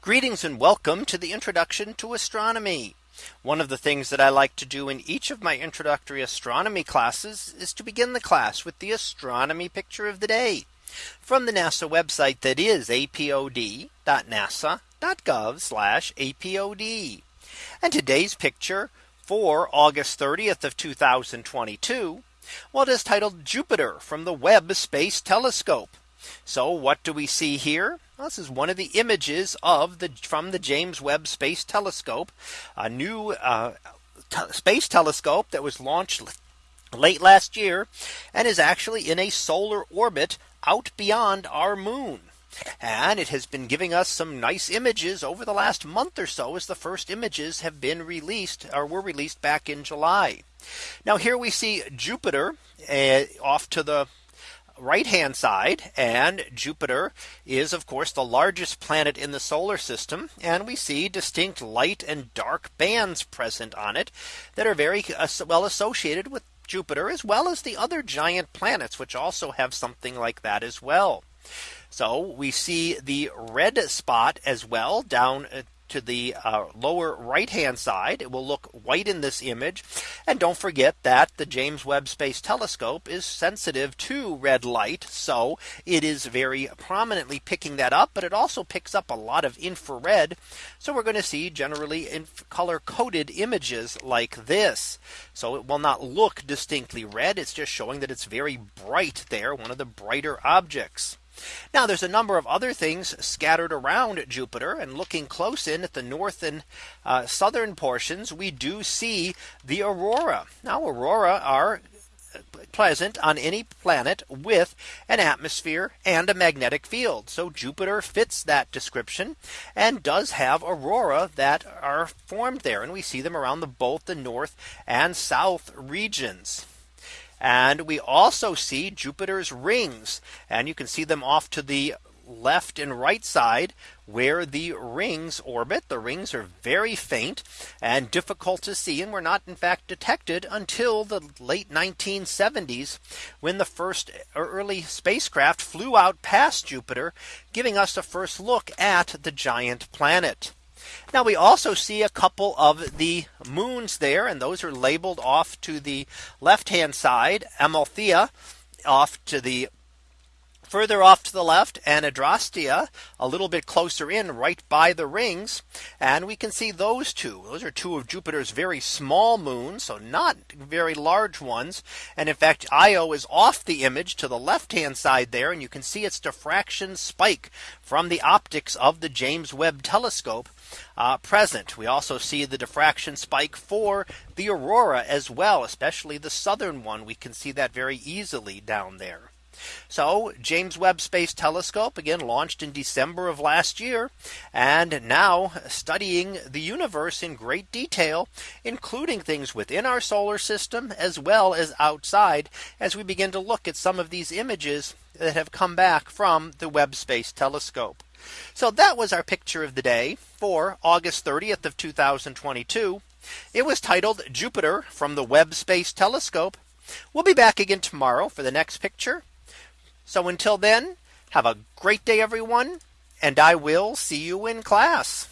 Greetings and welcome to the introduction to astronomy. One of the things that I like to do in each of my introductory astronomy classes is to begin the class with the astronomy picture of the day from the NASA website that is apod.nasa.gov apod. And today's picture for August 30th of 2022. Well, it is titled Jupiter from the Webb Space Telescope. So what do we see here? This is one of the images of the from the James Webb Space Telescope, a new uh, space telescope that was launched late last year and is actually in a solar orbit out beyond our moon. And it has been giving us some nice images over the last month or so as the first images have been released or were released back in July. Now here we see Jupiter uh, off to the right hand side and Jupiter is of course the largest planet in the solar system and we see distinct light and dark bands present on it that are very uh, well associated with Jupiter as well as the other giant planets which also have something like that as well. So we see the red spot as well down uh, to the uh, lower right hand side. It will look white in this image. And don't forget that the James Webb Space Telescope is sensitive to red light. So it is very prominently picking that up. But it also picks up a lot of infrared. So we're going to see generally in color coded images like this. So it will not look distinctly red. It's just showing that it's very bright there. One of the brighter objects. Now there's a number of other things scattered around Jupiter and looking close in at the north and uh, southern portions, we do see the aurora. Now aurora are present on any planet with an atmosphere and a magnetic field. So Jupiter fits that description and does have aurora that are formed there. And we see them around the both the north and south regions. And we also see Jupiter's rings and you can see them off to the left and right side where the rings orbit. The rings are very faint and difficult to see and were not in fact detected until the late 1970s when the first early spacecraft flew out past Jupiter, giving us a first look at the giant planet. Now we also see a couple of the moons there and those are labeled off to the left hand side. Amalthea off to the further off to the left and Adrastea a little bit closer in right by the rings. And we can see those two. Those are two of Jupiter's very small moons. So not very large ones. And in fact, Io is off the image to the left hand side there. And you can see its diffraction spike from the optics of the James Webb telescope uh, present. We also see the diffraction spike for the aurora as well, especially the southern one. We can see that very easily down there. So James Webb Space Telescope again launched in December of last year and now studying the universe in great detail, including things within our solar system as well as outside as we begin to look at some of these images that have come back from the Webb Space Telescope. So that was our picture of the day for August 30th of 2022. It was titled Jupiter from the Webb Space Telescope. We'll be back again tomorrow for the next picture. So until then, have a great day, everyone, and I will see you in class.